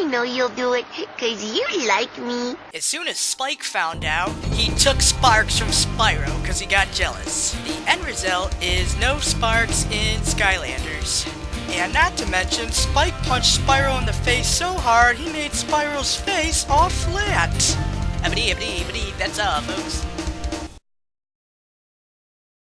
I know you'll do it, cause you like me. As soon as Spike found out, he took Sparx from Spyro because he got jealous. The end result is no Sparx in Skylanders. And not to mention, Spike punched Spyro in the face so hard he made Spyro's face all flat. Ebony, ebony, ebony, that's all, folks.